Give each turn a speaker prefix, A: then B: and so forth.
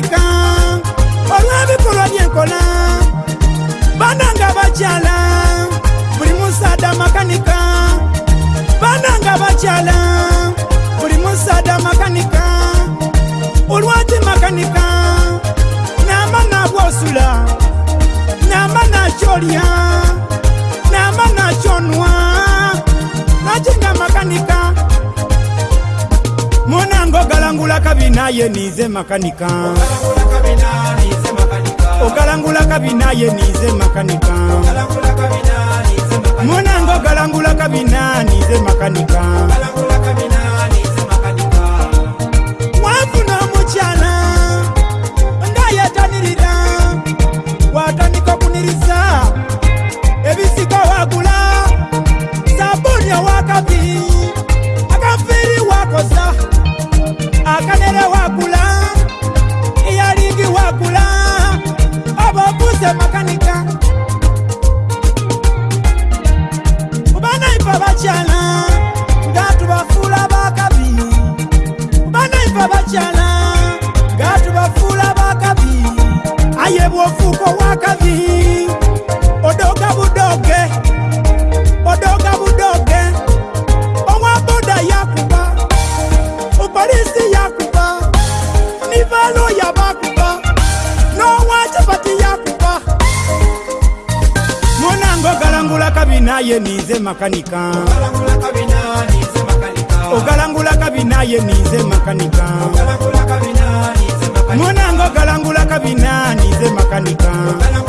A: Afrika Olabi polo nyekola Bananga bachala Muri musada makanika Bananga bachala Muri musada makanika Ulwati makanika Nama na wosula Nama na choliyan kabinaye nize makanika ogalangula kabinaye nize makanika mwanange ogalangula kabina nize makanika o kabinaye ninze makanika ogalangula kabinaye ninze makanika mwanange ogalangula kabina ninze makanika, Ogalangu